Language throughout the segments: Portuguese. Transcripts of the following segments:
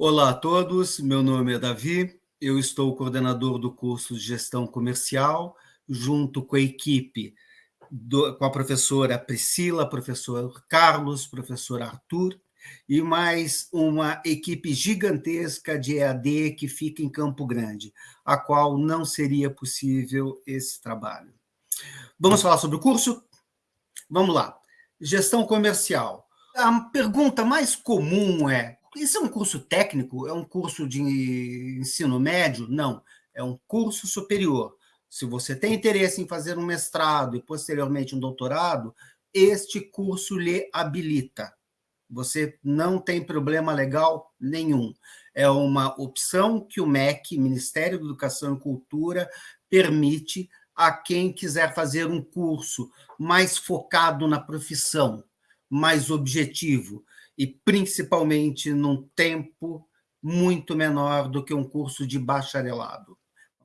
Olá a todos, meu nome é Davi, eu estou coordenador do curso de Gestão Comercial, junto com a equipe, do, com a professora Priscila, professor Carlos, professor Arthur, e mais uma equipe gigantesca de EAD que fica em Campo Grande, a qual não seria possível esse trabalho. Vamos falar sobre o curso? Vamos lá. Gestão comercial. A pergunta mais comum é: isso é um curso técnico? É um curso de ensino médio? Não, é um curso superior. Se você tem interesse em fazer um mestrado e posteriormente um doutorado, este curso lhe habilita. Você não tem problema legal nenhum. É uma opção que o MEC, Ministério da Educação e Cultura, permite a quem quiser fazer um curso mais focado na profissão, mais objetivo e principalmente num tempo muito menor do que um curso de bacharelado.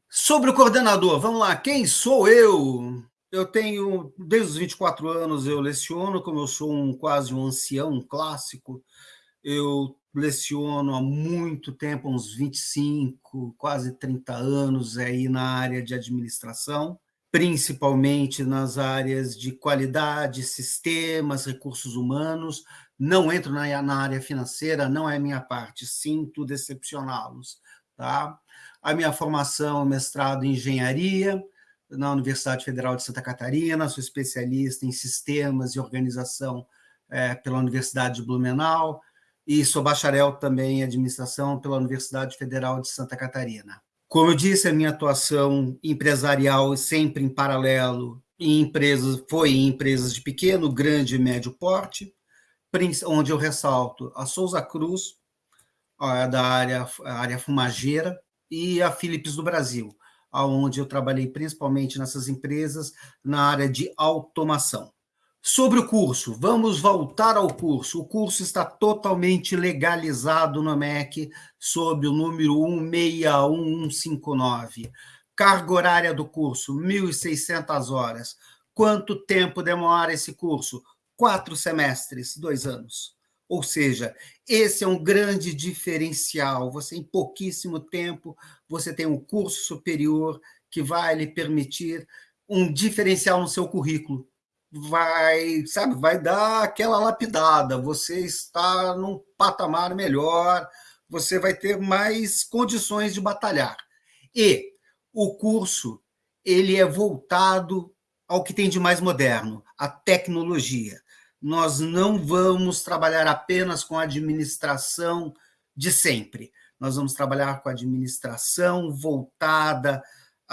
Sobre o coordenador, vamos lá, quem sou eu? Eu tenho, desde os 24 anos, eu leciono, como eu sou um quase um ancião, um clássico, eu leciono há muito tempo, uns 25, quase 30 anos aí na área de administração, principalmente nas áreas de qualidade, sistemas, recursos humanos. Não entro na, na área financeira, não é minha parte, sinto decepcioná-los. Tá? A minha formação é mestrado em engenharia, na Universidade Federal de Santa Catarina, sou especialista em sistemas e organização é, pela Universidade de Blumenau e sou bacharel também em administração pela Universidade Federal de Santa Catarina. Como eu disse, a minha atuação empresarial sempre em paralelo em empresas foi em empresas de pequeno, grande e médio porte, onde eu ressalto a Souza Cruz, da área, área fumageira, e a Philips do Brasil, onde eu trabalhei principalmente nessas empresas na área de automação. Sobre o curso, vamos voltar ao curso. O curso está totalmente legalizado no MEC sob o número 161159. Carga horária do curso, 1.600 horas. Quanto tempo demora esse curso? Quatro semestres, dois anos. Ou seja, esse é um grande diferencial. Você, em pouquíssimo tempo, você tem um curso superior que vai lhe permitir um diferencial no seu currículo. Vai, sabe, vai dar aquela lapidada. Você está num patamar melhor, você vai ter mais condições de batalhar. E o curso, ele é voltado ao que tem de mais moderno, a tecnologia nós não vamos trabalhar apenas com a administração de sempre. Nós vamos trabalhar com a administração voltada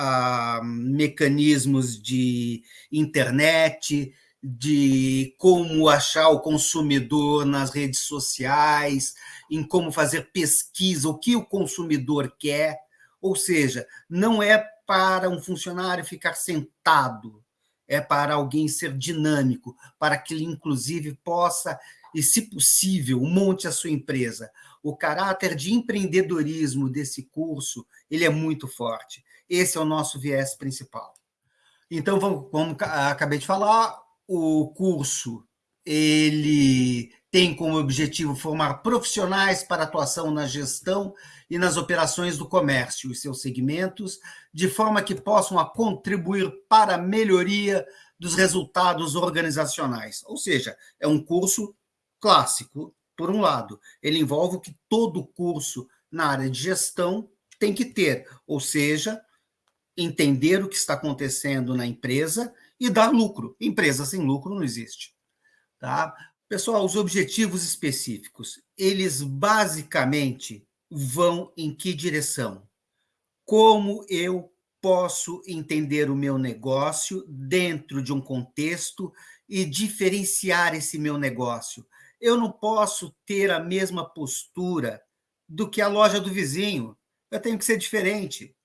a mecanismos de internet, de como achar o consumidor nas redes sociais, em como fazer pesquisa, o que o consumidor quer. Ou seja, não é para um funcionário ficar sentado é para alguém ser dinâmico, para que ele, inclusive, possa, e se possível, monte a sua empresa. O caráter de empreendedorismo desse curso ele é muito forte. Esse é o nosso viés principal. Então, como acabei de falar, o curso ele tem como objetivo formar profissionais para atuação na gestão e nas operações do comércio e seus segmentos, de forma que possam contribuir para a melhoria dos resultados organizacionais. Ou seja, é um curso clássico, por um lado. Ele envolve o que todo curso na área de gestão tem que ter, ou seja, entender o que está acontecendo na empresa e dar lucro. Empresa sem lucro não existe. Tá? Pessoal, os objetivos específicos, eles basicamente vão em que direção? Como eu posso entender o meu negócio dentro de um contexto e diferenciar esse meu negócio? Eu não posso ter a mesma postura do que a loja do vizinho. Eu tenho que ser diferente.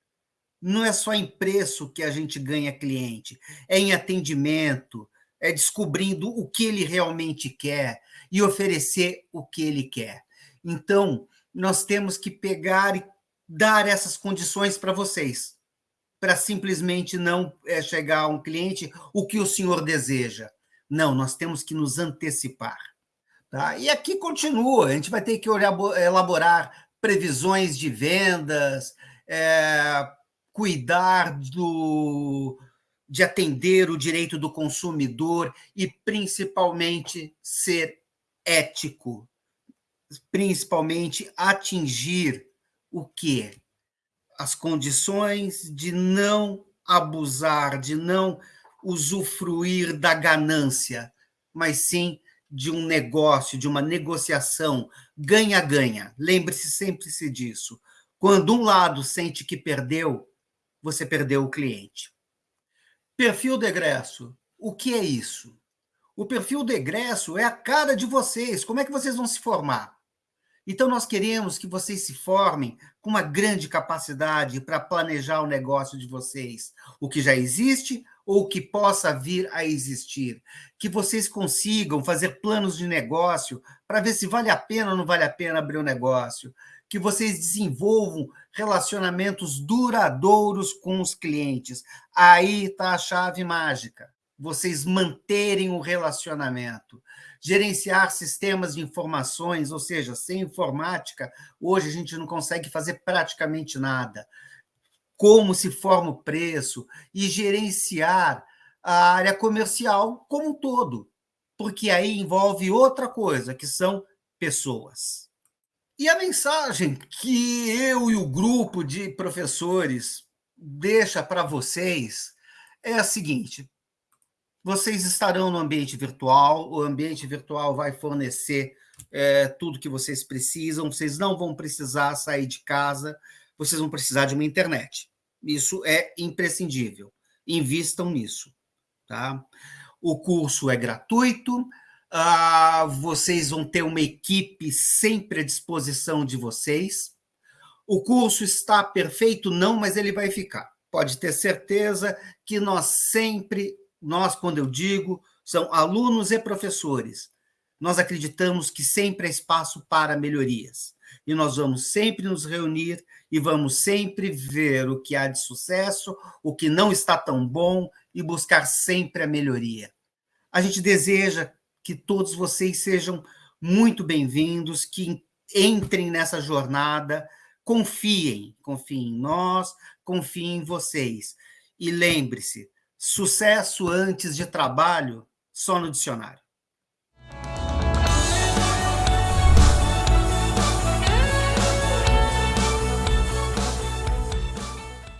Não é só em preço que a gente ganha cliente, é em atendimento, é descobrindo o que ele realmente quer e oferecer o que ele quer. Então, nós temos que pegar e dar essas condições para vocês, para simplesmente não é, chegar a um cliente o que o senhor deseja. Não, nós temos que nos antecipar. Tá? E aqui continua, a gente vai ter que elaborar previsões de vendas, é, cuidar do, de atender o direito do consumidor e, principalmente, ser ético, principalmente atingir o quê? As condições de não abusar, de não usufruir da ganância, mas sim de um negócio, de uma negociação ganha-ganha. Lembre-se sempre-se disso. Quando um lado sente que perdeu, você perdeu o cliente. Perfil de egresso. O que é isso? O perfil de egresso é a cara de vocês. Como é que vocês vão se formar? Então, nós queremos que vocês se formem com uma grande capacidade para planejar o negócio de vocês, o que já existe ou o que possa vir a existir. Que vocês consigam fazer planos de negócio para ver se vale a pena ou não vale a pena abrir um negócio. Que vocês desenvolvam relacionamentos duradouros com os clientes. Aí está a chave mágica. Vocês manterem o relacionamento gerenciar sistemas de informações, ou seja, sem informática, hoje a gente não consegue fazer praticamente nada. Como se forma o preço e gerenciar a área comercial como um todo, porque aí envolve outra coisa, que são pessoas. E a mensagem que eu e o grupo de professores deixa para vocês é a seguinte: vocês estarão no ambiente virtual, o ambiente virtual vai fornecer é, tudo que vocês precisam, vocês não vão precisar sair de casa, vocês vão precisar de uma internet. Isso é imprescindível. Invistam nisso. Tá? O curso é gratuito, ah, vocês vão ter uma equipe sempre à disposição de vocês. O curso está perfeito? Não, mas ele vai ficar. Pode ter certeza que nós sempre nós, quando eu digo, são alunos e professores. Nós acreditamos que sempre há espaço para melhorias. E nós vamos sempre nos reunir e vamos sempre ver o que há de sucesso, o que não está tão bom e buscar sempre a melhoria. A gente deseja que todos vocês sejam muito bem-vindos, que entrem nessa jornada, confiem, confiem em nós, confiem em vocês. E lembre-se, Sucesso antes de trabalho, só no dicionário.